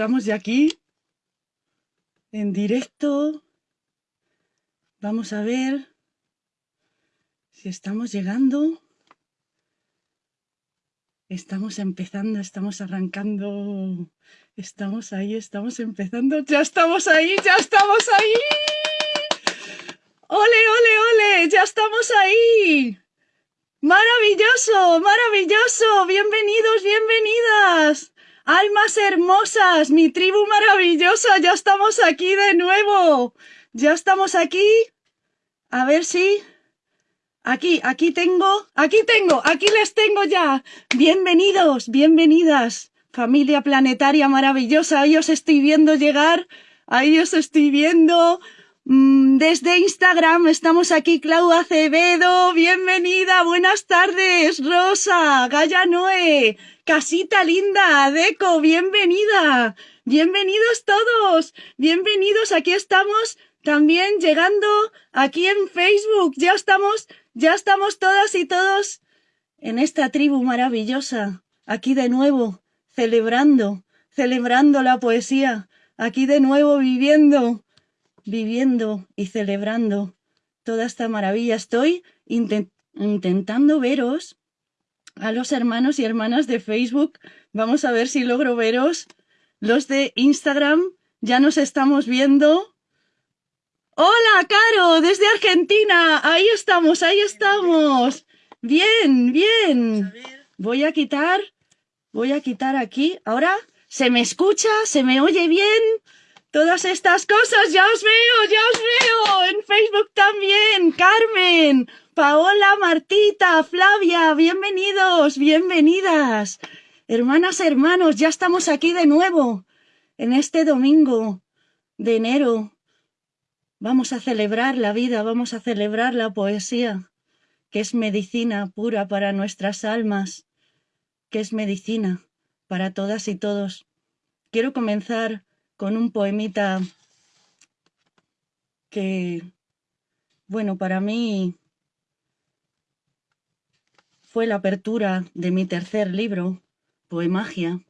Estamos ya aquí, en directo. Vamos a ver si estamos llegando. Estamos empezando, estamos arrancando. Estamos ahí, estamos empezando. Ya estamos ahí, ya estamos ahí. ¡Ole, ole, ole! ¡Ya estamos ahí! ¡Maravilloso, maravilloso! Bienvenidos, bienvenidas. Almas hermosas, mi tribu maravillosa, ya estamos aquí de nuevo. Ya estamos aquí. A ver si... Aquí, aquí tengo, aquí tengo, aquí les tengo ya. Bienvenidos, bienvenidas. Familia planetaria maravillosa, ahí os estoy viendo llegar, ahí os estoy viendo. Mm, desde Instagram estamos aquí, Clau Acevedo, bienvenida, buenas tardes, Rosa, Gaya Noé, Casita linda, Deco, bienvenida. Bienvenidos todos. Bienvenidos. Aquí estamos también llegando aquí en Facebook. Ya estamos, ya estamos todas y todos en esta tribu maravillosa. Aquí de nuevo, celebrando, celebrando la poesía. Aquí de nuevo viviendo, viviendo y celebrando toda esta maravilla. Estoy intentando veros a los hermanos y hermanas de Facebook. Vamos a ver si logro veros. Los de Instagram ya nos estamos viendo. Hola, Caro, desde Argentina. Ahí estamos, ahí estamos. Bien, bien. Voy a quitar, voy a quitar aquí. Ahora, ¿se me escucha? ¿Se me oye bien? Todas estas cosas, ya os veo, ya os veo. En Facebook también. Carmen, Paola, Martita, Flavia, bienvenidos, bienvenidas. Hermanas, hermanos, ya estamos aquí de nuevo, en este domingo de enero. Vamos a celebrar la vida, vamos a celebrar la poesía, que es medicina pura para nuestras almas, que es medicina para todas y todos. Quiero comenzar con un poemita que, bueno, para mí fue la apertura de mi tercer libro, Poemagia,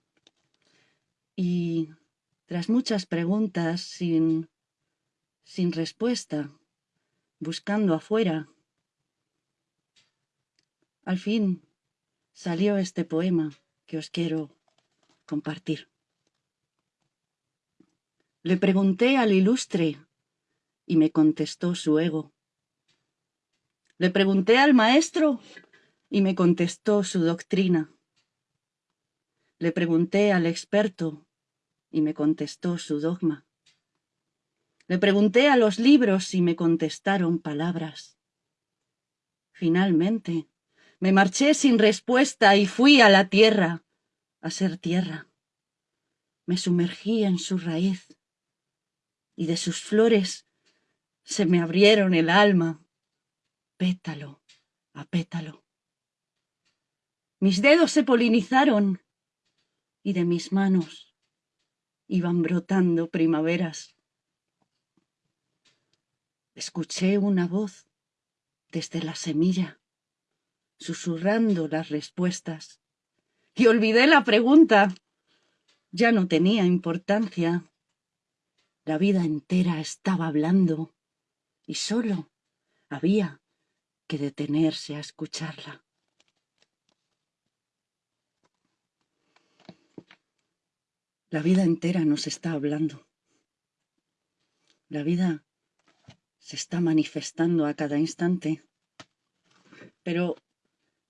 y tras muchas preguntas sin, sin respuesta, buscando afuera, al fin salió este poema que os quiero compartir. Le pregunté al ilustre y me contestó su ego. Le pregunté al maestro y me contestó su doctrina. Le pregunté al experto y me contestó su dogma. Le pregunté a los libros y me contestaron palabras. Finalmente, me marché sin respuesta y fui a la tierra, a ser tierra. Me sumergí en su raíz y de sus flores se me abrieron el alma, pétalo a pétalo. Mis dedos se polinizaron y de mis manos iban brotando primaveras. Escuché una voz desde la semilla, susurrando las respuestas, y olvidé la pregunta. Ya no tenía importancia. La vida entera estaba hablando y solo había que detenerse a escucharla. La vida entera nos está hablando. La vida se está manifestando a cada instante. Pero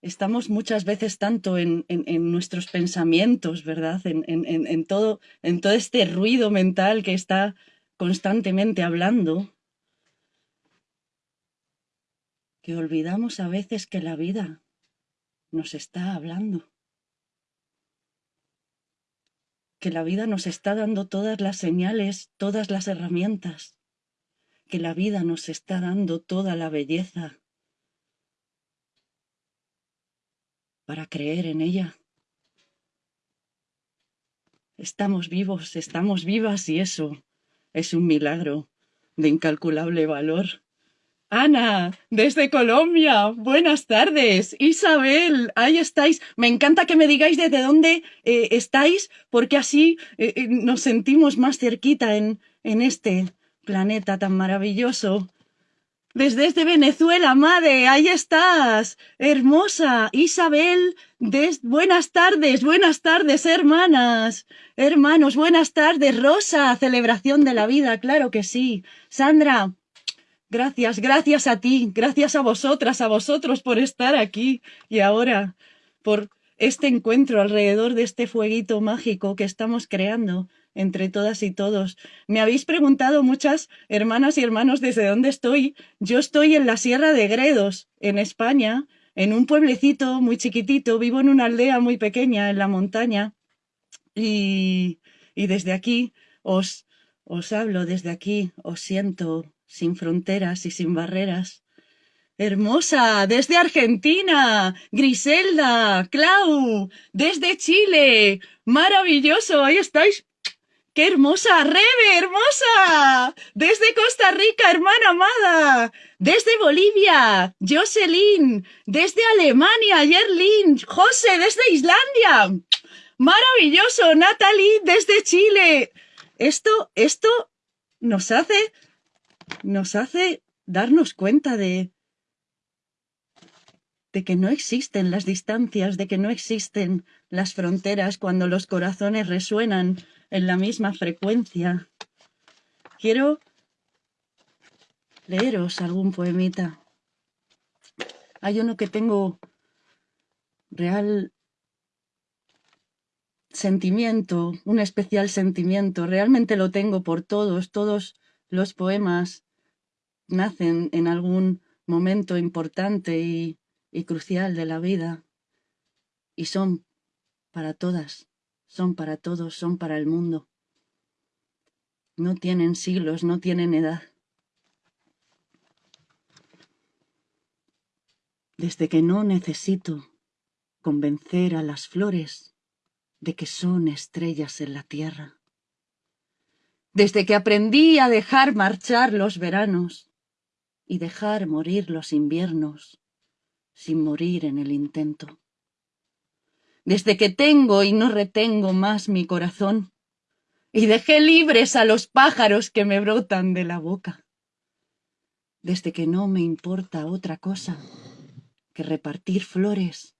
estamos muchas veces tanto en, nuestros pensamientos, ¿verdad? En, todo, este ruido mental que está constantemente hablando, que olvidamos a veces que la vida nos está hablando. Que la vida nos está dando todas las señales, todas las herramientas, que la vida nos está dando toda la belleza para creer en ella. Estamos vivos, estamos vivas y eso es un milagro de incalculable valor. Ana, desde Colombia. Buenas tardes. Isabel, ahí estáis. Me encanta que me digáis desde dónde eh, estáis, porque así eh, eh, nos sentimos más cerquita en, en este planeta tan maravilloso. Desde, Venezuela, madre, ahí estás. Hermosa. Isabel, des... buenas tardes, buenas tardes, hermanas. Hermanos, buenas tardes. Rosa, celebración de la vida, claro que sí. Sandra, Gracias, gracias a ti, gracias a vosotras, a vosotros por estar aquí y ahora por este encuentro alrededor de este fueguito mágico que estamos creando entre todas y todos. Me habéis preguntado muchas hermanas y hermanos desde dónde estoy. Yo estoy en la Sierra de Gredos, en España, en un pueblecito muy chiquitito, vivo en una aldea muy pequeña en la montaña y, y desde aquí os, os hablo, desde aquí os siento sin fronteras y sin barreras. Hermosa, desde Argentina, Griselda, Clau, desde Chile, maravilloso, ahí estáis. ¡Qué hermosa! ¡Rebe, hermosa! Desde Costa Rica, hermana amada. Desde Bolivia, Jocelyn. Desde Alemania, Yerlin. José, desde Islandia. Maravilloso, Natalie, desde Chile. Esto, esto nos hace nos hace darnos cuenta de, de que no existen las distancias, de que no existen las fronteras cuando los corazones resuenan en la misma frecuencia. Quiero leeros algún poemita. Hay uno que tengo real sentimiento, un especial sentimiento. Realmente lo tengo por todos, todos los poemas nacen en algún momento importante y, crucial de la vida y son para todas, son para todos, son para el mundo. No tienen siglos, no tienen edad. Desde que no necesito convencer a las flores de que son estrellas en la tierra desde que aprendí a dejar marchar los veranos y dejar morir los inviernos sin morir en el intento. Desde que tengo y no retengo más mi corazón y dejé libres a los pájaros que me brotan de la boca. Desde que no me importa otra cosa que repartir flores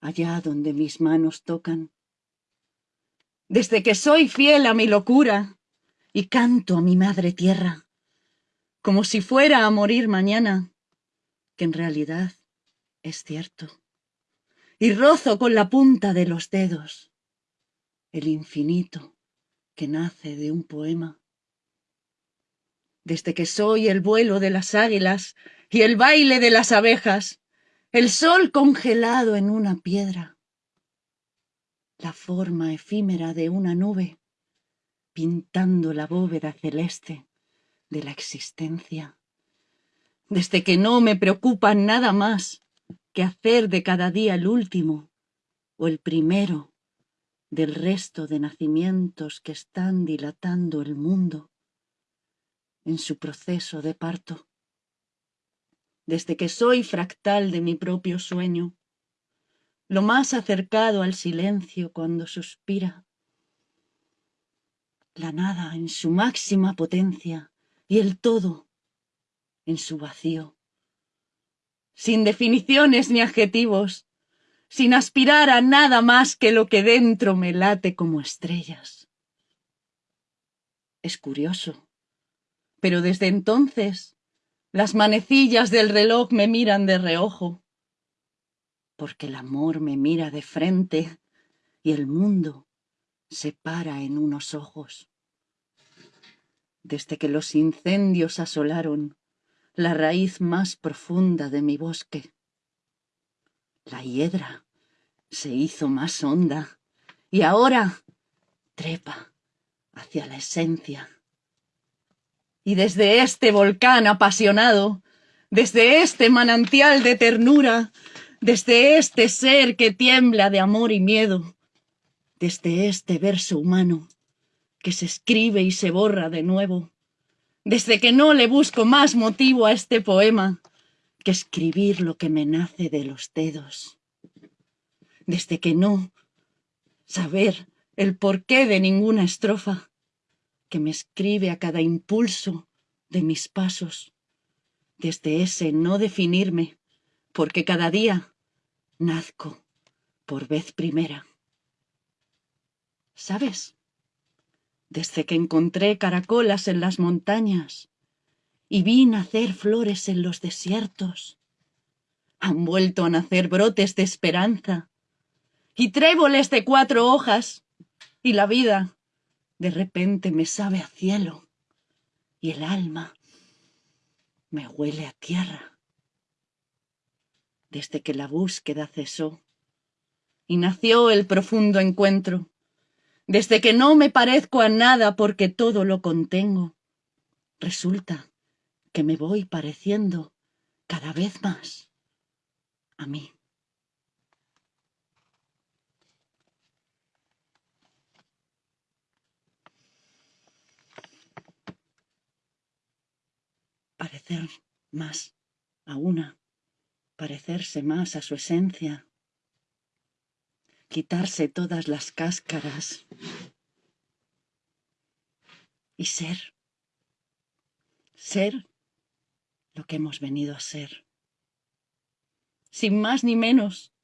allá donde mis manos tocan. Desde que soy fiel a mi locura y canto a mi madre tierra, como si fuera a morir mañana, que en realidad es cierto. Y rozo con la punta de los dedos el infinito que nace de un poema. Desde que soy el vuelo de las águilas y el baile de las abejas, el sol congelado en una piedra, la forma efímera de una nube, pintando la bóveda celeste de la existencia. Desde que no me preocupa nada más que hacer de cada día el último o el primero del resto de nacimientos que están dilatando el mundo en su proceso de parto. Desde que soy fractal de mi propio sueño, lo más acercado al silencio cuando suspira, la nada en su máxima potencia y el todo en su vacío. Sin definiciones ni adjetivos, sin aspirar a nada más que lo que dentro me late como estrellas. Es curioso, pero desde entonces las manecillas del reloj me miran de reojo, porque el amor me mira de frente y el mundo se para en unos ojos. Desde que los incendios asolaron la raíz más profunda de mi bosque, la hiedra se hizo más honda y ahora trepa hacia la esencia. Y desde este volcán apasionado, desde este manantial de ternura, desde este ser que tiembla de amor y miedo, desde este verso humano que se escribe y se borra de nuevo, desde que no le busco más motivo a este poema que escribir lo que me nace de los dedos, desde que no saber el porqué de ninguna estrofa que me escribe a cada impulso de mis pasos, desde ese no definirme, porque cada día nazco por vez primera. ¿Sabes? Desde que encontré caracolas en las montañas y vi nacer flores en los desiertos, han vuelto a nacer brotes de esperanza y tréboles de cuatro hojas, y la vida de repente me sabe a cielo y el alma me huele a tierra. Desde que la búsqueda cesó y nació el profundo encuentro, desde que no me parezco a nada porque todo lo contengo, resulta que me voy pareciendo cada vez más a mí. parecer más a una, parecerse más a su esencia, quitarse todas las cáscaras y ser, ser lo que hemos venido a ser, sin más ni menos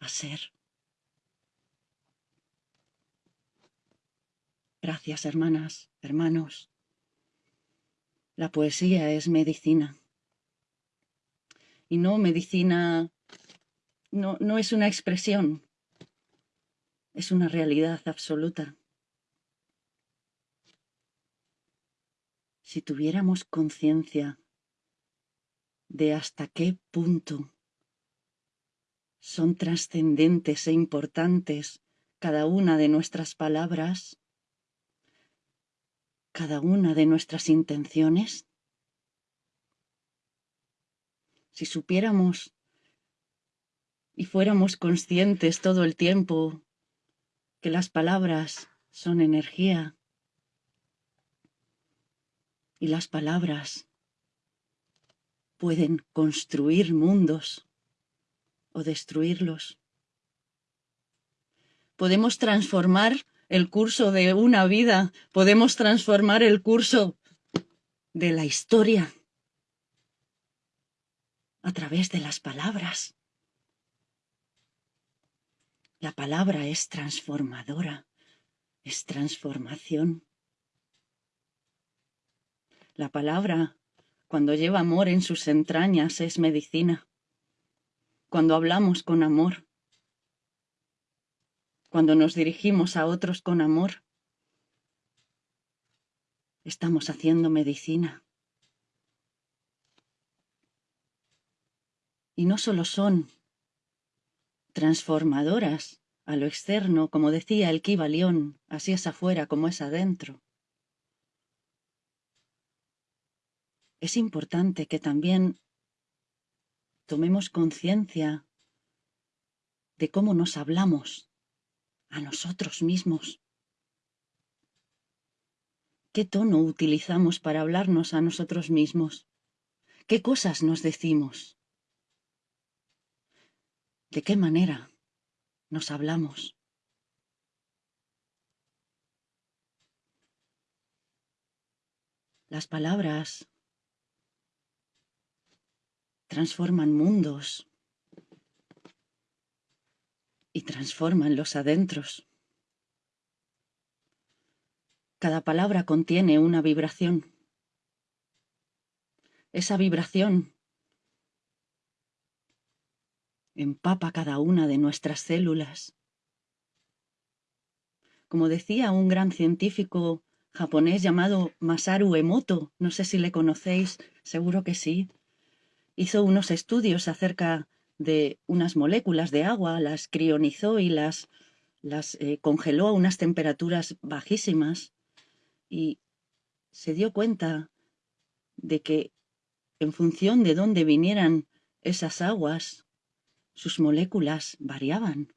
a ser. Gracias, hermanas, hermanos. La poesía es medicina. Y no medicina, no, no es una expresión, es una realidad absoluta. Si tuviéramos conciencia de hasta qué punto son trascendentes e importantes cada una de nuestras palabras, cada una de nuestras intenciones? Si supiéramos y fuéramos conscientes todo el tiempo que las palabras son energía y las palabras pueden construir mundos o destruirlos. Podemos transformar el curso de una vida, podemos transformar el curso de la historia a través de las palabras. La palabra es transformadora, es transformación. La palabra, cuando lleva amor en sus entrañas, es medicina. Cuando hablamos con amor, cuando nos dirigimos a otros con amor, estamos haciendo medicina. Y no solo son transformadoras a lo externo, como decía el Kibalión, así es afuera como es adentro. Es importante que también tomemos conciencia de cómo nos hablamos a nosotros mismos. ¿Qué tono utilizamos para hablarnos a nosotros mismos? ¿Qué cosas nos decimos? ¿De qué manera nos hablamos? Las palabras transforman mundos, y transforman los adentros. Cada palabra contiene una vibración. Esa vibración empapa cada una de nuestras células. Como decía un gran científico japonés llamado Masaru Emoto, no sé si le conocéis, seguro que sí, hizo unos estudios acerca de unas moléculas de agua, las crionizó y las, eh, congeló a unas temperaturas bajísimas y se dio cuenta de que en función de dónde vinieran esas aguas, sus moléculas variaban.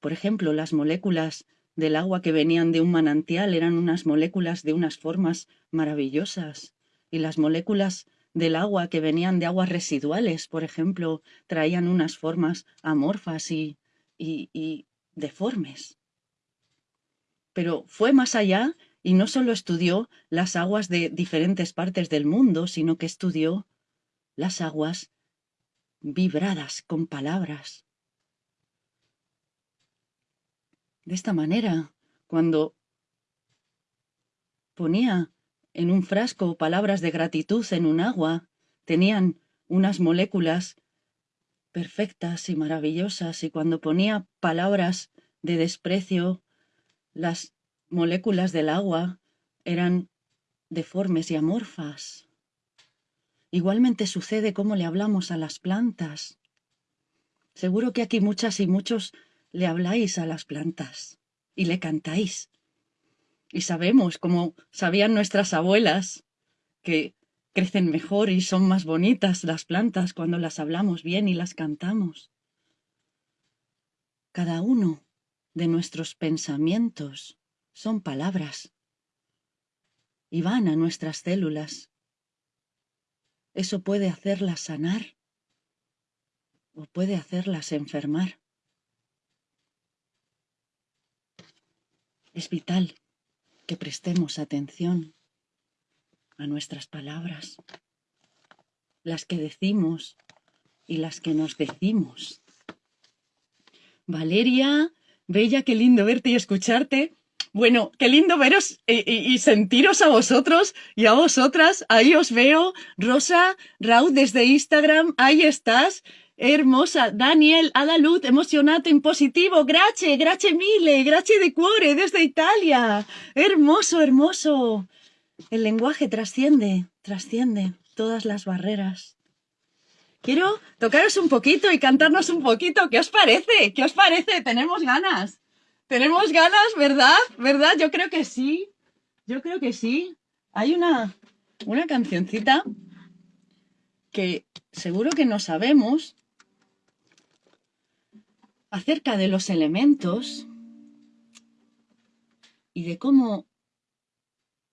Por ejemplo, las moléculas del agua que venían de un manantial eran unas moléculas de unas formas maravillosas. Y las moléculas del agua que venían de aguas residuales, por ejemplo, traían unas formas amorfas y, y, deformes. Pero fue más allá y no solo estudió las aguas de diferentes partes del mundo, sino que estudió las aguas vibradas con palabras. De esta manera, cuando ponía en un frasco palabras de gratitud en un agua, tenían unas moléculas perfectas y maravillosas, y cuando ponía palabras de desprecio, las moléculas del agua eran deformes y amorfas. Igualmente sucede como le hablamos a las plantas. Seguro que aquí muchas y muchos le habláis a las plantas y le cantáis. Y sabemos, como sabían nuestras abuelas, que crecen mejor y son más bonitas las plantas cuando las hablamos bien y las cantamos. Cada uno de nuestros pensamientos son palabras y van a nuestras células eso puede hacerlas sanar o puede hacerlas enfermar. Es vital que prestemos atención a nuestras palabras, las que decimos y las que nos decimos. Valeria, Bella, qué lindo verte y escucharte. Bueno, qué lindo veros y, sentiros a vosotros y a vosotras. Ahí os veo. Rosa, Raúl desde Instagram, ahí estás. Hermosa. Daniel, Adalud, emocionate en positivo. Gracias, gracias mille, gracias de cuore desde Italia. Hermoso, hermoso. El lenguaje trasciende, trasciende todas las barreras. Quiero tocaros un poquito y cantarnos un poquito. ¿Qué os parece? ¿Qué os parece? Tenemos ganas. Tenemos ganas, ¿verdad? ¿Verdad? Yo creo que sí. Yo creo que sí. Hay una, una cancioncita que seguro que no sabemos acerca de los elementos y de cómo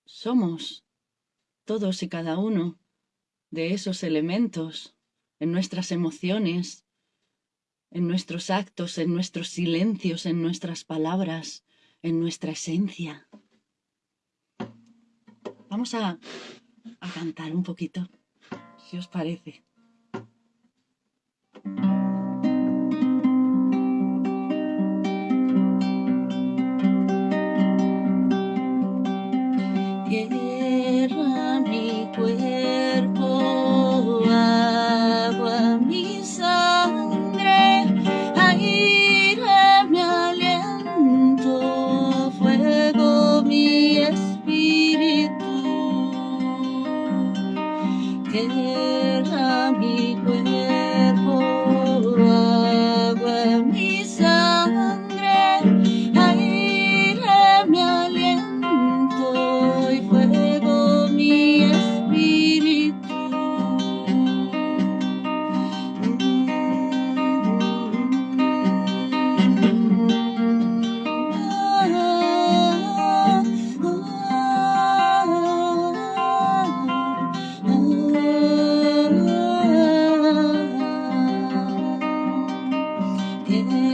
somos todos y cada uno de esos elementos en nuestras emociones, en nuestros actos, en nuestros silencios, en nuestras palabras, en nuestra esencia. Vamos a, a cantar un poquito, si os parece. in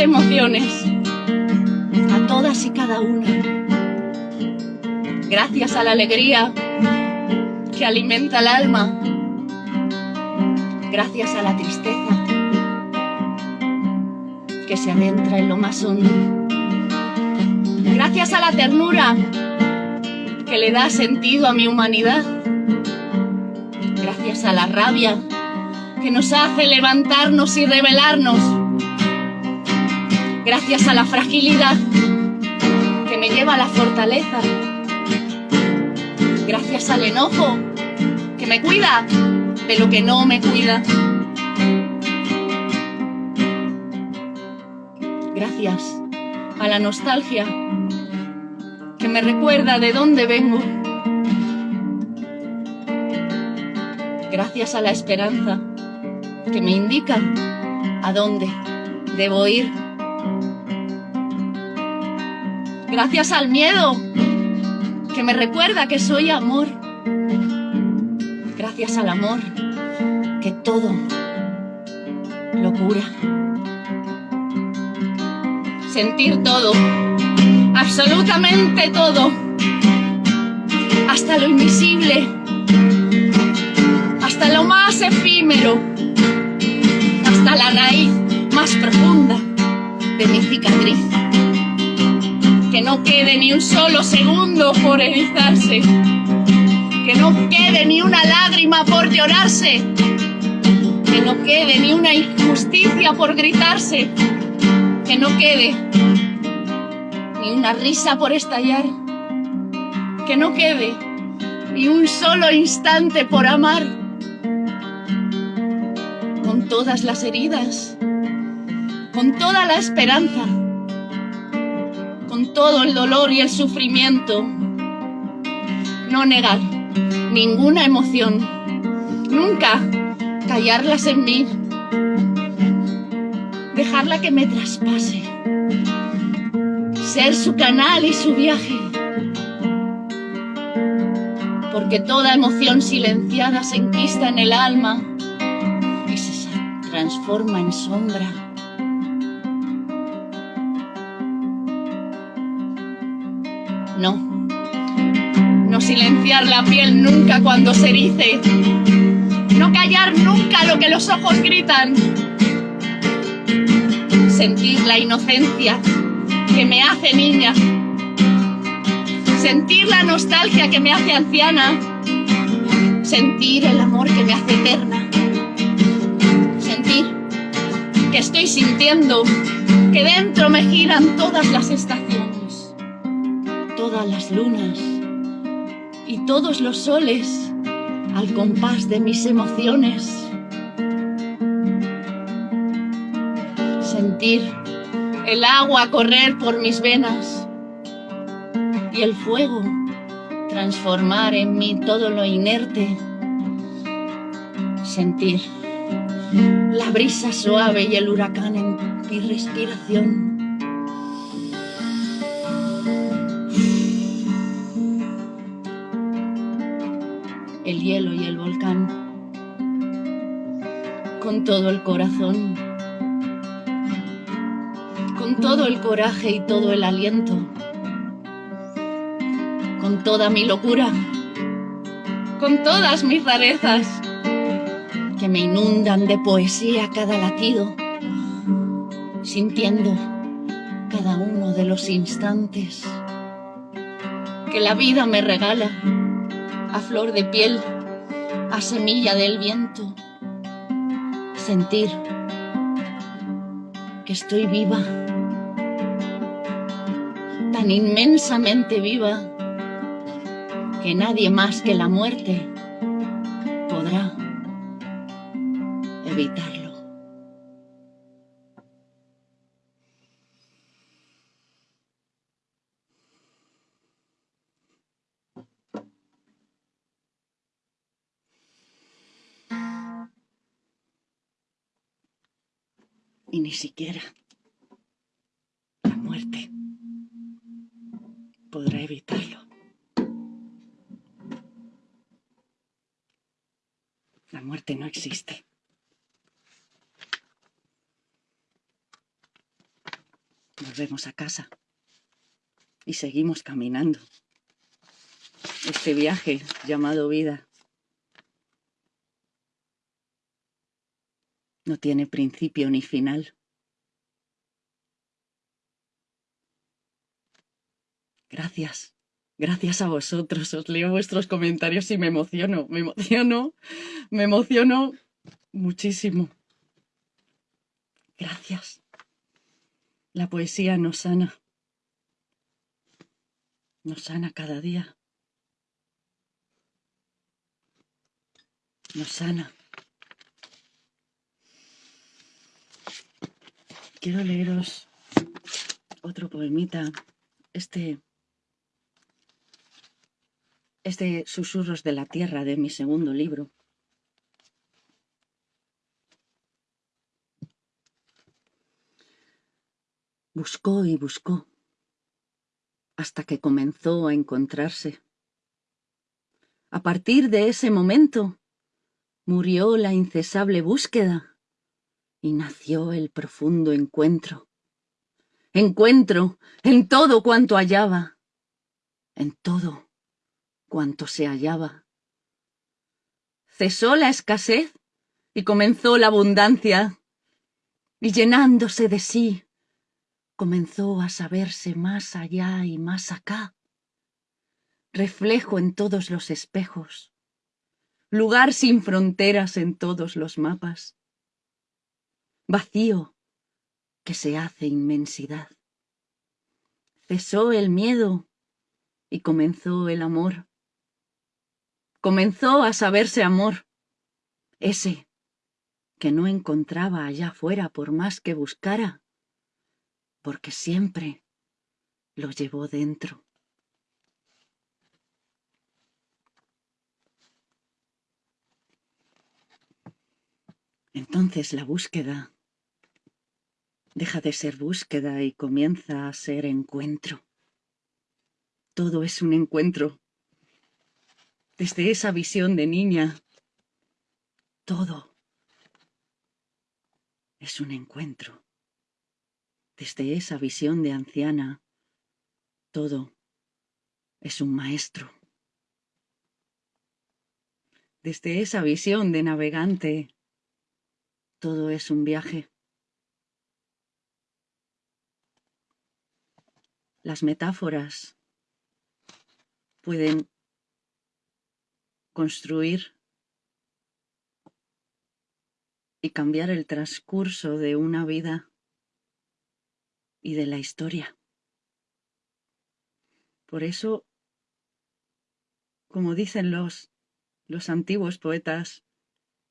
emociones, a todas y cada una. Gracias a la alegría que alimenta el alma. Gracias a la tristeza que se adentra en lo más hondo. Gracias a la ternura que le da sentido a mi humanidad. Gracias a la rabia que nos hace levantarnos y rebelarnos. Gracias a la fragilidad que me lleva a la fortaleza. Gracias al enojo que me cuida de lo que no me cuida. Gracias a la nostalgia que me recuerda de dónde vengo. Gracias a la esperanza que me indica a dónde debo ir. Gracias al miedo que me recuerda que soy amor. Gracias al amor que todo lo cura. Sentir todo, absolutamente todo, hasta lo invisible, hasta lo más efímero, hasta la raíz más profunda de mi cicatriz. Que no quede ni un solo segundo por erizarse, que no quede ni una lágrima por llorarse, que no quede ni una injusticia por gritarse, que no quede ni una risa por estallar, que no quede ni un solo instante por amar, con todas las heridas, con toda la esperanza, todo el dolor y el sufrimiento, no negar ninguna emoción, nunca callarlas en mí, dejarla que me traspase, ser su canal y su viaje. Porque toda emoción silenciada se enquista en el alma y se transforma en sombra. No, no silenciar la piel nunca cuando se erice, no callar nunca lo que los ojos gritan, sentir la inocencia que me hace niña, sentir la nostalgia que me hace anciana, sentir el amor que me hace eterna, sentir que estoy sintiendo que dentro me giran todas las estaciones, todas las lunas y todos los soles al compás de mis emociones. sentir el agua correr por mis venas y el fuego transformar en mí todo lo inerte. Sentir la brisa suave y el huracán en mi respiración. Y el volcán. Con todo el corazón. Todo el coraje y todo el aliento, con toda mi locura, con todas mis rarezas, que me inundan de poesía cada latido, sintiendo cada uno de los instantes. Que la vida me regala a flor de piel, a semilla del viento, sentir que estoy viva tan inmensamente viva que nadie más que la muerte podrá evitarlo. ni siquiera la muerte podrá evitarlo. La muerte no existe. Volvemos a casa y seguimos caminando. Este viaje llamado vida no tiene principio ni final. Gracias, gracias a vosotros. Os leo vuestros comentarios y me emociono, me emociono, me emociono muchísimo. Gracias. La poesía nos sana. Nos sana cada día. Nos sana. Quiero leeros otro poemita. Este es de Susurros de la Tierra, de mi segundo libro. Buscó y buscó hasta que comenzó a encontrarse. A partir de ese momento murió la incesable búsqueda y nació el profundo encuentro. Encuentro en todo cuanto hallaba, en todo cuanto se hallaba. Cesó la escasez y comenzó la abundancia, y llenándose de sí, comenzó a saberse más allá y más acá, reflejo en todos los espejos, lugar sin fronteras en todos los mapas, vacío que se hace inmensidad. Cesó el miedo y comenzó el amor. Comenzó a saberse amor, ese que no encontraba allá fuera por más que buscara porque siempre lo llevó dentro. Entonces la búsqueda deja de ser búsqueda y comienza a ser encuentro. Todo es un encuentro. Desde esa visión de niña, todo es un encuentro. Desde esa visión de anciana, todo es un maestro. Desde esa visión de navegante, todo es un viaje. Las metáforas pueden construir y cambiar el transcurso de una vida y de la historia. Por eso, como dicen los, los antiguos poetas,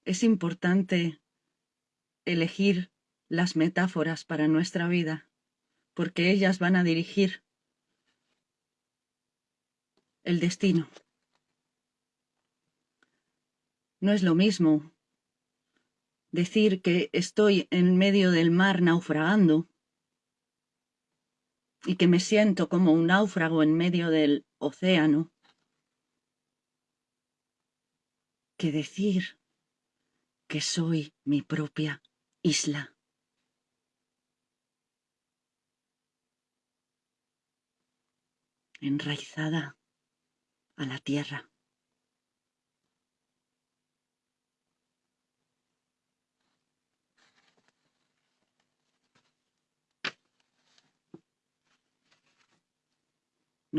es importante elegir las metáforas para nuestra vida, porque ellas van a dirigir el destino. No es lo mismo decir que estoy en medio del mar naufragando y que me siento como un náufrago en medio del océano, que decir que soy mi propia isla. enraizada a la tierra.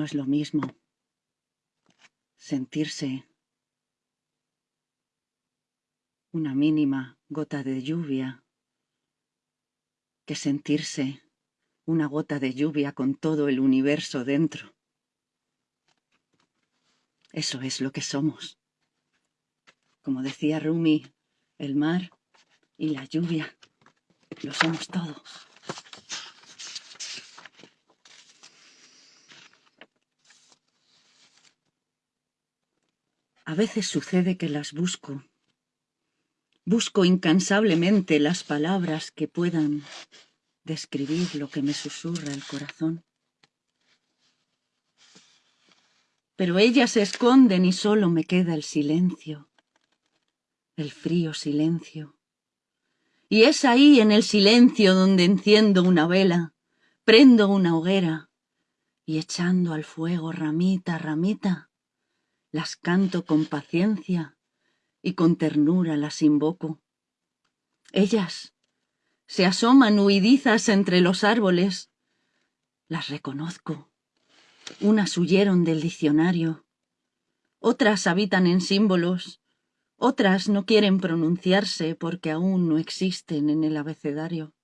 No es lo mismo sentirse una mínima gota de lluvia que sentirse una gota de lluvia con todo el universo dentro. Eso es lo que somos. Como decía Rumi, el mar y la lluvia, lo somos todo. A veces sucede que las busco. Busco incansablemente las palabras que puedan describir lo que me susurra el corazón. Pero ellas se esconden y solo me queda el silencio, el frío silencio. Y es ahí en el silencio donde enciendo una vela prendo una hoguera y echando al fuego ramita, ramita, las canto con paciencia y con ternura las invoco. Ellas se asoman huidizas entre los árboles, las reconozco. Unas huyeron del diccionario, otras habitan en símbolos, otras no quieren pronunciarse porque aún no existen en el abecedario.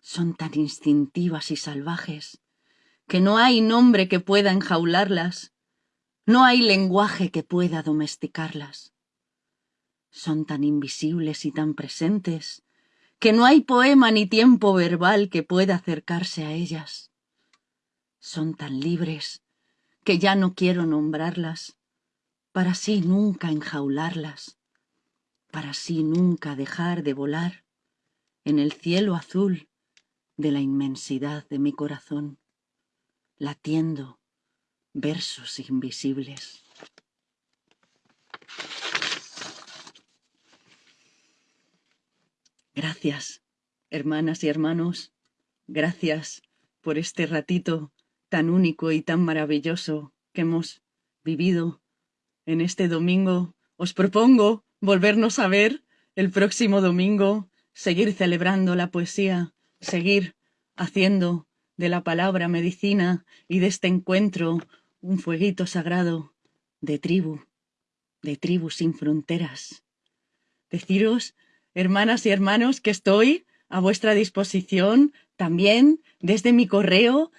Son tan instintivas y salvajes que no hay nombre que pueda enjaularlas, no hay lenguaje que pueda domesticarlas. Son tan invisibles y tan presentes que no hay poema ni tiempo verbal que pueda acercarse a ellas. Son tan libres que ya no quiero nombrarlas, para así nunca enjaularlas, para así nunca dejar de volar en el cielo azul de la inmensidad de mi corazón, latiendo versos invisibles. Gracias, hermanas y hermanos, gracias por este ratito tan único y tan maravilloso que hemos vivido en este domingo. Os propongo volvernos a ver el próximo domingo, seguir celebrando la poesía, seguir haciendo de la palabra medicina y de este encuentro un fueguito sagrado de tribu, de tribu sin fronteras. Deciros, hermanas y hermanos, que estoy a vuestra disposición también desde mi correo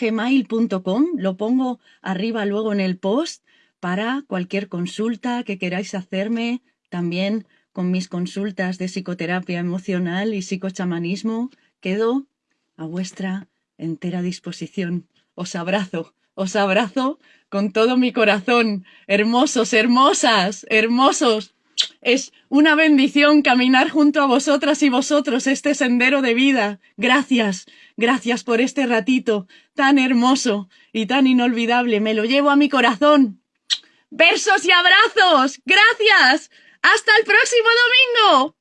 gmail.com Lo pongo arriba luego en el post para cualquier consulta que queráis hacerme, también con mis consultas de psicoterapia emocional y psicochamanismo. Quedo a vuestra entera disposición. Os abrazo, os abrazo con todo mi corazón. Hermosos, hermosas, hermosos. Es una bendición caminar junto a vosotras y vosotros este sendero de vida. Gracias, gracias por este ratito tan hermoso y tan inolvidable. Me lo llevo a mi corazón. Versos y abrazos. Gracias. Hasta el próximo domingo.